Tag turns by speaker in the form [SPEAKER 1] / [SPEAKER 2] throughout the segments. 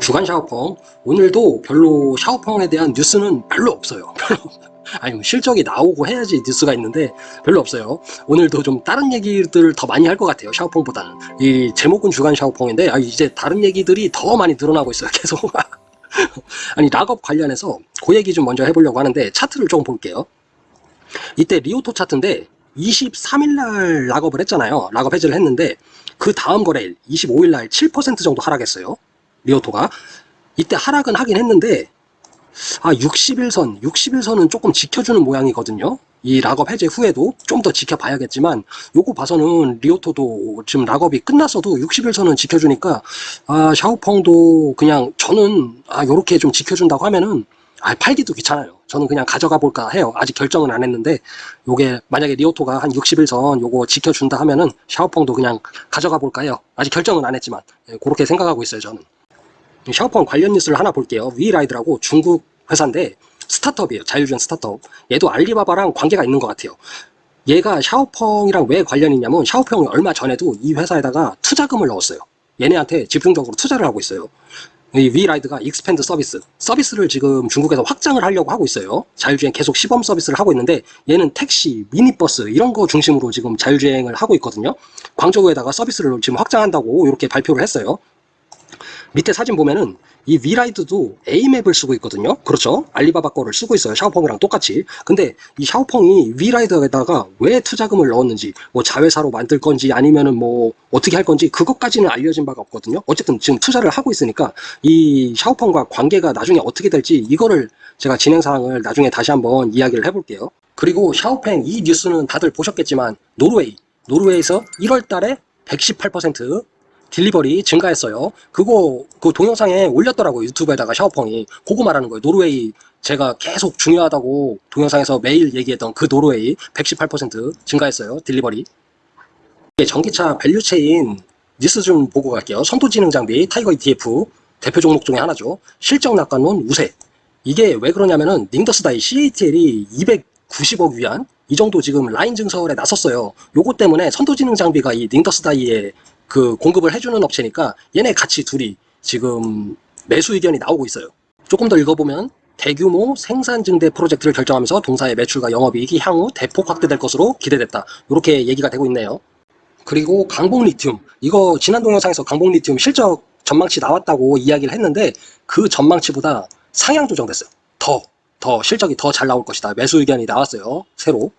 [SPEAKER 1] 주간 샤오펑. 오늘도 별로 샤오펑에 대한 뉴스는 별로 없어요. 아니 뭐 실적이 나오고 해야지 뉴스가 있는데 별로 없어요. 오늘도 좀 다른 얘기들 더 많이 할 것 같아요 샤오펑보다는. 이 제목은 주간 샤오펑인데 아, 이제 다른 얘기들이 더 많이 늘어나고 있어요 계속. 아니 lock-up 관련해서 그 얘기 좀 먼저 해보려고 하는데 차트를 좀 볼게요. 이때 리오토 차트인데 23일날 lock-up을 했잖아요. lock-up 해제를 했는데 그 다음 거래일 25일날 7% 정도 하락했어요 리오토가 이때 하락은 하긴 했는데 아 60일선 60일선은 조금 지켜주는 모양이거든요. 이 lock-up 해제 후에도 좀 더 지켜봐야겠지만 요거 봐서는 리오토도 지금 lock-up이 끝났어도 60일선은 지켜주니까 아 샤오펑도 그냥 저는 아 요렇게 좀 지켜준다고 하면은 아 팔기도 귀찮아요. 저는 그냥 가져가 볼까 해요. 아직 결정은 안 했는데 요게 만약에 리오토가 한 60일선 요거 지켜준다 하면은 샤오펑도 그냥 가져가 볼까 해요. 아직 결정은 안 했지만 예, 그렇게 생각하고 있어요 저는 샤오펑 관련 뉴스를 하나 볼게요. 위라이드라고 중국 회사인데 스타트업이에요. 자율주행 스타트업. 얘도 알리바바랑 관계가 있는 것 같아요. 얘가 샤오펑이랑 왜 관련이 있냐면 샤오펑이 얼마 전에도 이 회사에다가 투자금을 넣었어요. 얘네한테 집중적으로 투자를 하고 있어요. 이 위라이드가 expand service 서비스를 지금 중국에서 확장을 하려고 하고 있어요 자율주행 계속 시범 서비스를 하고 있는데 얘는 택시, 미니버스 이런 거 중심으로 지금 자율주행을 하고 있거든요 광저우에다가 서비스를 지금 확장한다고 이렇게 발표를 했어요 밑에 사진 보면은 이 위라이드도 A맵을 쓰고 있거든요. 그렇죠? 알리바바 거를 쓰고 있어요. 샤오펑이랑 똑같이. 근데 이 샤오펑이 위라이드에다가 왜 투자금을 넣었는지 뭐 자회사로 만들 건지 아니면은 뭐 어떻게 할 건지 그것까지는 알려진 바가 없거든요. 어쨌든 지금 투자를 하고 있으니까 이 샤오펑과 관계가 나중에 어떻게 될지 이거를 제가 진행사항을 나중에 다시 한번 이야기를 해볼게요. 그리고 샤오펑 이 뉴스는 다들 보셨겠지만 노르웨이. 노르웨이에서 1월 달에 118% delivery 증가했어요. 그거 그 동영상에 올렸더라고요. 유튜브에다가 샤오펑이. 그거 말하는 거예요. 노르웨이 제가 계속 중요하다고 동영상에서 매일 얘기했던 그 노르웨이 118% 증가했어요. delivery. 전기차 value chain 뉴스 좀 보고 갈게요. 선도지능 장비 타이거 ETF 대표 종목 중에 하나죠. 실적 낙관론 우세. 이게 왜 그러냐면은 닝더스다이 CATL이 290억 위안 이 정도 지금 라인 증설에 나섰어요. 요거 때문에 선도지능 장비가 이 닝더스다이에 그 공급을 해주는 업체니까 얘네 같이 둘이 지금 매수 의견이 나오고 있어요. 조금 더 읽어보면 대규모 생산 증대 프로젝트를 결정하면서 동사의 매출과 영업이익이 향후 대폭 확대될 것으로 기대됐다. 이렇게 얘기가 되고 있네요. 그리고 강봉 리튬 이거 지난 동영상에서 강봉 리튬 실적 전망치 나왔다고 이야기를 했는데 그 전망치보다 상향 조정됐어요. 더, 더 실적이 더 잘 나올 것이다. 매수 의견이 나왔어요. 새로.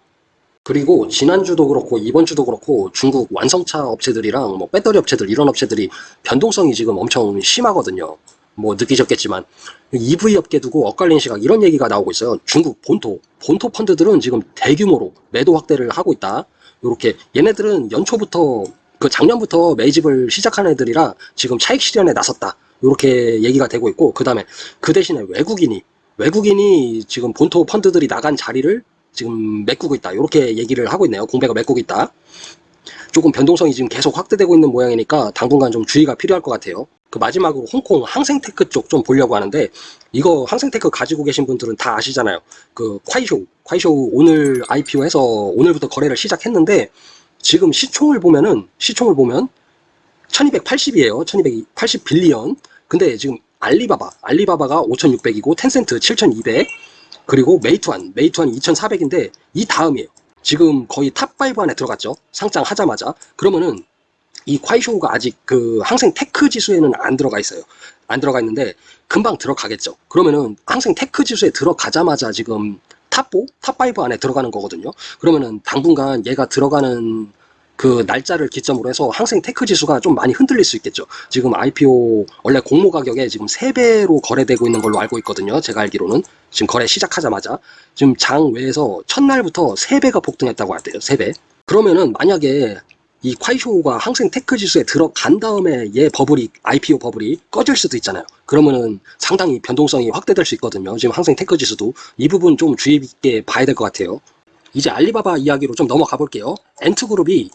[SPEAKER 1] 그리고 지난주도 그렇고 이번 주도 그렇고 중국 완성차 업체들이랑 뭐 배터리 업체들 이런 업체들이 변동성이 지금 엄청 심하거든요. 뭐 느끼셨겠지만 EV 업계 두고 엇갈린 시각 이런 얘기가 나오고 있어요. 중국 본토, 본토 펀드들은 지금 대규모로 매도 확대를 하고 있다. 이렇게 얘네들은 연초부터 그 작년부터 매집을 시작한 애들이라 지금 차익 실현에 나섰다. 이렇게 얘기가 되고 있고 그 다음에 그 대신에 외국인이 외국인이 지금 본토 펀드들이 나간 자리를 지금 메꾸고 있다. 이렇게 얘기를 하고 있네요. 공배가 메꾸고 있다. 조금 변동성이 지금 계속 확대되고 있는 모양이니까 당분간 좀 주의가 필요할 것 같아요. 그 마지막으로 홍콩 항생테크 쪽 좀 보려고 하는데 이거 항생테크 가지고 계신 분들은 다 아시잖아요. 그 콰이쇼 콰이쇼 오늘 IPO 해서 오늘부터 거래를 시작했는데 지금 시총을 보면은 시총을 보면 1280이에요. 1280 billion. 근데 지금 알리바바 알리바바가 5600이고 텐센트 7200 그리고 메이투안, 메이투안 2400인데 이 다음이에요. 지금 거의 top 5 안에 들어갔죠. 상장 하자마자. 그러면은 이 콰이쇼가 아직 그 항생 테크 지수에는 안 들어가 있어요. 안 들어가 있는데 금방 들어가겠죠. 그러면은 항생 테크 지수에 들어가자마자 지금 top 4, top 5 안에 들어가는 거거든요. 그러면은 당분간 얘가 들어가는 그 날짜를 기점으로 해서 항생 테크 지수가 좀 많이 흔들릴 수 있겠죠. 지금 IPO 원래 공모 가격에 지금 3배로 거래되고 있는 걸로 알고 있거든요. 제가 알기로는 지금 거래 시작하자마자 지금 장 외에서 첫날부터 3배가 폭등했다고 하대요. 3배. 그러면은 만약에 이 콰이쇼가 항생 테크 지수에 들어간 다음에 얘 버블이 IPO 버블이 꺼질 수도 있잖아요. 그러면은 상당히 변동성이 확대될 수 있거든요. 지금 항생 테크 지수도 이 부분 좀 주의 깊게 봐야 될 것 같아요. 이제 알리바바 이야기로 좀 넘어가 볼게요. 앤트그룹이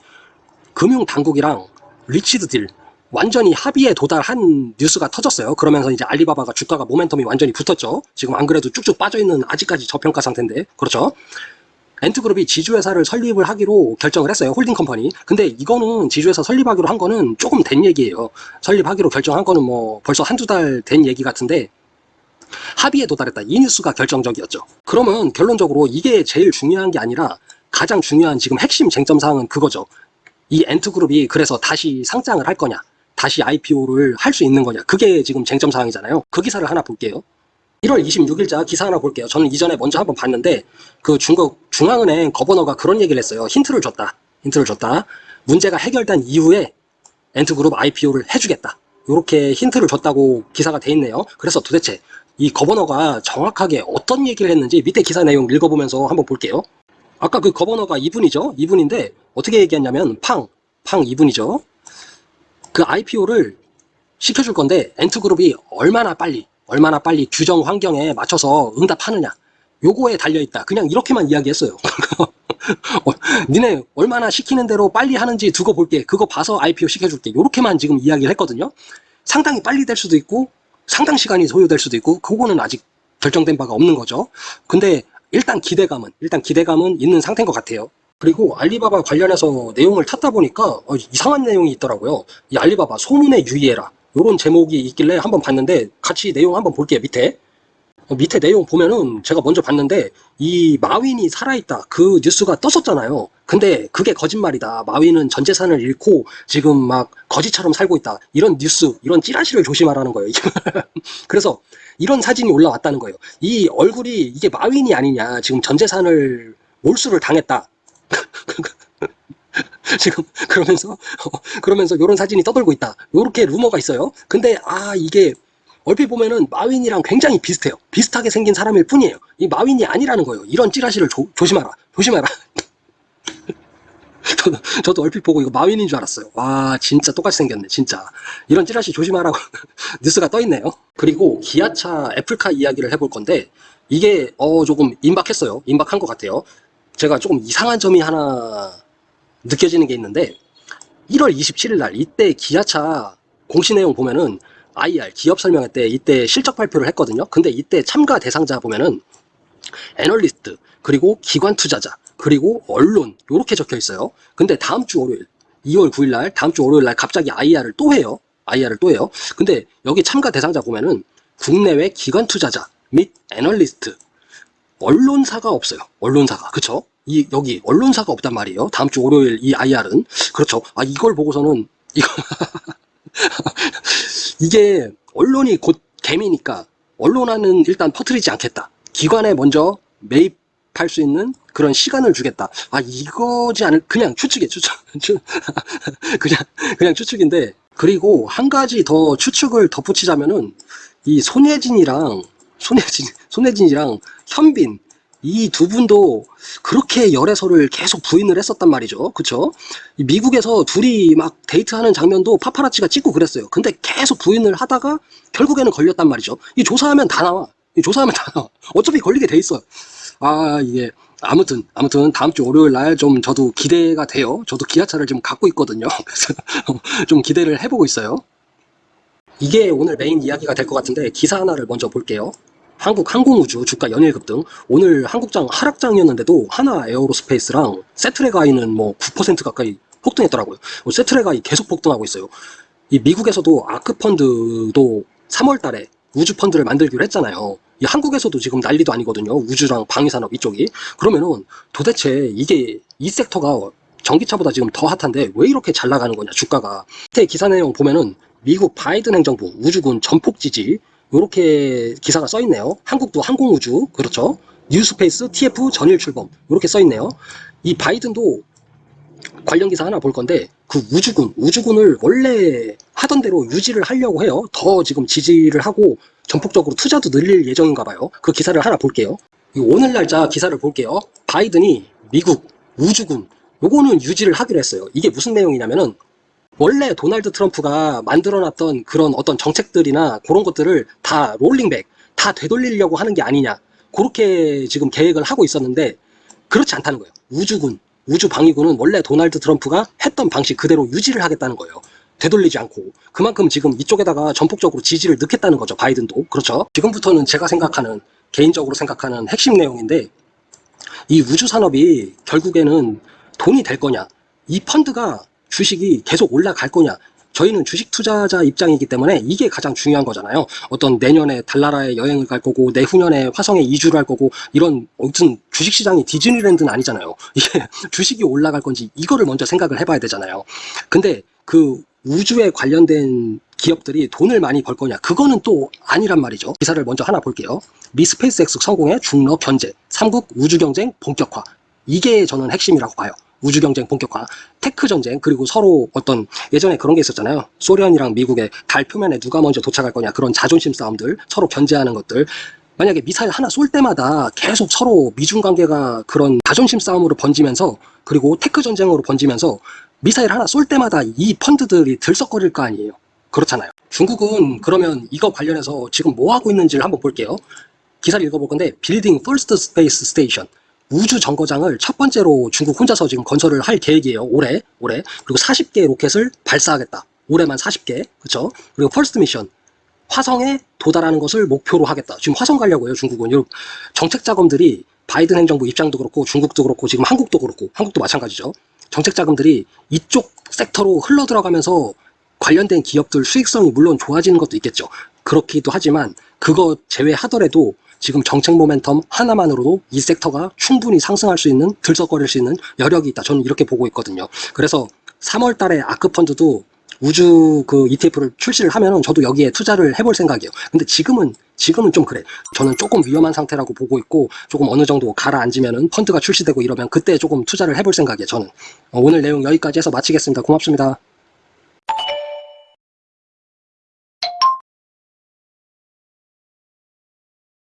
[SPEAKER 1] 금융당국이랑 reached deal 완전히 합의에 도달한 뉴스가 터졌어요. 그러면서 이제 알리바바가 주가가 모멘텀이 완전히 붙었죠. 지금 안 그래도 쭉쭉 빠져있는 아직까지 저평가 상태인데 그렇죠. 앤트그룹이 지주회사를 설립을 하기로 결정을 했어요. holding company. 근데 이거는 지주회사 설립하기로 한 거는 조금 된 얘기예요. 설립하기로 결정한 거는 뭐 벌써 한두 달 된 얘기 같은데 합의에 도달했다. 이 뉴스가 결정적이었죠. 그러면 결론적으로 이게 제일 중요한 게 아니라 가장 중요한 지금 핵심 쟁점 사항은 그거죠. 이 앤트그룹이 그래서 다시 상장을 할 거냐, 다시 IPO를 할 수 있는 거냐. 그게 지금 쟁점 사항이잖아요. 그 기사를 하나 볼게요. 1월 26일자 기사 하나 볼게요. 저는 이전에 먼저 한번 봤는데 그 중국 중앙은행 거버너가 그런 얘기를 했어요. 힌트를 줬다. 힌트를 줬다. 문제가 해결된 이후에 엔트그룹 IPO를 해주겠다. 이렇게 힌트를 줬다고 기사가 돼 있네요. 그래서 도대체 이 거버너가 정확하게 어떤 얘기를 했는지 밑에 기사 내용 읽어보면서 한번 볼게요. 아까 그 거버너가 이분이죠. 이분인데 어떻게 얘기했냐면 팡, 팡 이분이죠. 그 IPO를 시켜줄 건데 엔트그룹이 얼마나 빨리 얼마나 빨리 규정 환경에 맞춰서 응답하느냐 요거에 달려있다 그냥 이렇게만 이야기했어요 어, 니네 얼마나 시키는 대로 빨리 하는지 두고 볼게 그거 봐서 IPO 시켜줄게 요렇게만 지금 이야기를 했거든요 상당히 빨리 될 수도 있고 상당 시간이 소요될 수도 있고 그거는 아직 결정된 바가 없는 거죠. 근데 일단 기대감은 일단 기대감은 있는 상태인 것 같아요. 그리고 알리바바 관련해서 내용을 찾다 보니까 어, 이상한 내용이 있더라고요. 이 알리바바 소문에 유의해라. 요런 제목이 있길래 한번 봤는데 같이 내용 한번 볼게요 밑에 어, 밑에 내용 보면은 제가 먼저 봤는데 이 마윈이 살아있다. 그 뉴스가 떴었잖아요. 근데 그게 거짓말이다. 마윈은 전 재산을 잃고 지금 막 거지처럼 살고 있다. 이런 뉴스 이런 찌라시를 조심하라는 거예요 그래서 이런 사진이 올라왔다는 거예요. 이 얼굴이 이게 마윈이 아니냐. 지금 전 재산을 몰수를 당했다. 지금 그러면서 그러면서 이런 사진이 떠돌고 있다. 요렇게 루머가 있어요. 근데 아 이게 얼핏 보면은 마윈이랑 굉장히 비슷해요. 비슷하게 생긴 사람일 뿐이에요. 이 마윈이 아니라는 거예요. 이런 찌라시를 조, 조심하라. 조심해라. 저도, 저도 얼핏 보고 이거 마윈인 줄 알았어요. 와 진짜 똑같이 생겼네 진짜. 이런 찌라시 조심하라고 뉴스가 떠 있네요. 그리고 기아차 애플카 이야기를 해볼 건데 이게 어 조금 임박했어요. 임박한 것 같아요. 제가 조금 이상한 점이 하나 느껴지는 게 있는데 1월 27일 날 이때 기아차 공시 내용 보면은 IR 기업 설명회 때 이때 실적 발표를 했거든요. 근데 이때 참가 대상자 보면은 애널리스트 그리고 기관 투자자 그리고 언론 이렇게 적혀 있어요. 근데 다음 주 월요일 2월 9일 날 다음 주 월요일 날 갑자기 IR을 또 해요. IR을 또 해요. 근데 여기 참가 대상자 보면은 국내외 기관 투자자 및 애널리스트 언론사가 없어요. 언론사가 그쵸? 이 여기 언론사가 없단 말이에요. 다음 주 월요일 이 IR은 그렇죠. 아 이걸 보고서는 이거 이게 언론이 곧 개미니까 언론화는 일단 퍼뜨리지 않겠다. 기관에 먼저 매입할 수 있는 그런 시간을 주겠다. 아 이거지 않을 그냥 추측이에요. 추측. 그냥 그냥 추측인데 그리고 한 가지 더 추측을 덧붙이자면은 이 손예진이랑 손예진 손예진이랑 현빈 이 두 분도 그렇게 열애설을 계속 부인을 했었단 말이죠. 그쵸? 이 미국에서 둘이 막 데이트하는 장면도 파파라치가 찍고 그랬어요. 근데 계속 부인을 하다가 결국에는 걸렸단 말이죠. 이 조사하면 다 나와. 이 조사하면 다 나와. 어차피 걸리게 돼 있어요. 아, 이게. 아무튼, 아무튼, 다음 주 월요일 날 좀 저도 기대가 돼요. 저도 기아차를 지금 갖고 있거든요. 그래서 좀 기대를 해보고 있어요. 이게 오늘 메인 이야기가 될 것 같은데, 기사 하나를 먼저 볼게요. 한국 항공우주 주가 연일 급등 오늘 한국장 하락장이었는데도 한화 에어로스페이스랑 쎄트렉아이는 뭐 9% 가까이 폭등했더라고요. 뭐 쎄트렉아이 계속 폭등하고 있어요. 이 미국에서도 아크펀드도 3월 달에 우주 펀드를 만들기로 했잖아요. 이 한국에서도 지금 난리도 아니거든요. 우주랑 방위산업 이쪽이. 그러면은 도대체 이게 이 섹터가 전기차보다 지금 더 핫한데 왜 이렇게 잘 나가는 거냐 주가가. 밑에 기사 내용 보면은 미국 바이든 행정부 우주군 전폭 지지 이렇게 기사가 써 있네요. 한국도 항공우주 그렇죠. New Space TF 전일 출범 이렇게 써 있네요. 이 바이든도 관련 기사 하나 볼 건데 그 우주군 우주군을 원래 하던 대로 유지를 하려고 해요. 더 지금 지지를 하고 전폭적으로 투자도 늘릴 예정인가 봐요. 그 기사를 하나 볼게요. 오늘 날짜 기사를 볼게요. 바이든이 미국 우주군 요거는 유지를 하기로 했어요. 이게 무슨 내용이냐면은 원래 도널드 트럼프가 만들어놨던 그런 어떤 정책들이나 그런 것들을 다 롤링백, 다 되돌리려고 하는 게 아니냐. 그렇게 지금 계획을 하고 있었는데 그렇지 않다는 거예요. 우주군, 우주방위군은 원래 도널드 트럼프가 했던 방식 그대로 유지를 하겠다는 거예요. 되돌리지 않고 그만큼 지금 이쪽에다가 전폭적으로 지지를 넣겠다는 거죠. 바이든도. 그렇죠. 지금부터는 제가 생각하는 개인적으로 생각하는 핵심 내용인데 이 우주 산업이 결국에는 돈이 될 거냐, 이 펀드가 주식이 계속 올라갈 거냐. 저희는 주식 투자자 입장이기 때문에 이게 가장 중요한 거잖아요. 어떤 내년에 달나라에 여행을 갈 거고 내후년에 화성에 이주를 할 거고 이런 무슨 주식 시장이 디즈니랜드는 아니잖아요. 이게 주식이 올라갈 건지 이거를 먼저 생각을 해봐야 되잖아요. 근데 그 우주에 관련된 기업들이 돈을 많이 벌 거냐 그거는 또 아니란 말이죠. 기사를 먼저 하나 볼게요. 미 스페이스X 성공의 중러 견제, 삼국 우주 경쟁 본격화. 이게 저는 핵심이라고 봐요. 우주 경쟁 본격화, tech 전쟁, 그리고 서로 어떤 예전에 그런 게 있었잖아요. 소련이랑 미국의 달 표면에 누가 먼저 도착할 거냐 그런 자존심 싸움들, 서로 견제하는 것들. 만약에 미사일 하나 쏠 때마다 계속 서로 미중 관계가 그런 자존심 싸움으로 번지면서 그리고 tech 전쟁으로 번지면서 미사일 하나 쏠 때마다 이 펀드들이 들썩거릴 거 아니에요. 그렇잖아요. 중국은 그러면 이거 관련해서 지금 뭐 하고 있는지를 한번 볼게요. 기사를 읽어볼 건데 building first space station 우주 정거장을 첫 번째로 중국 혼자서 지금 건설을 할 계획이에요. 올해 올해 그리고 40개 로켓을 발사하겠다. 올해만 40개 그렇죠? 그리고 first mission 화성에 도달하는 것을 목표로 하겠다. 지금 화성 가려고 해요. 중국은 이 정책 자금들이 바이든 행정부 입장도 그렇고 중국도 그렇고 지금 한국도 그렇고 한국도 마찬가지죠. 정책 자금들이 이쪽 섹터로 흘러 들어가면서 관련된 기업들 수익성이 물론 좋아지는 것도 있겠죠. 그렇기도 하지만 그거 제외하더라도 지금 정책 모멘텀 하나만으로도 이 섹터가 충분히 상승할 수 있는 들썩거릴 수 있는 여력이 있다. 저는 이렇게 보고 있거든요. 그래서 3월 달에 아크펀드도 우주 그 ETF를 출시를 하면은 저도 여기에 투자를 해볼 생각이에요. 근데 지금은 지금은 좀 그래. 저는 조금 위험한 상태라고 보고 있고 조금 어느 정도 가라앉으면은 펀드가 출시되고 이러면 그때 조금 투자를 해볼 생각이에요. 저는 어, 오늘 내용 여기까지 해서 마치겠습니다. 고맙습니다.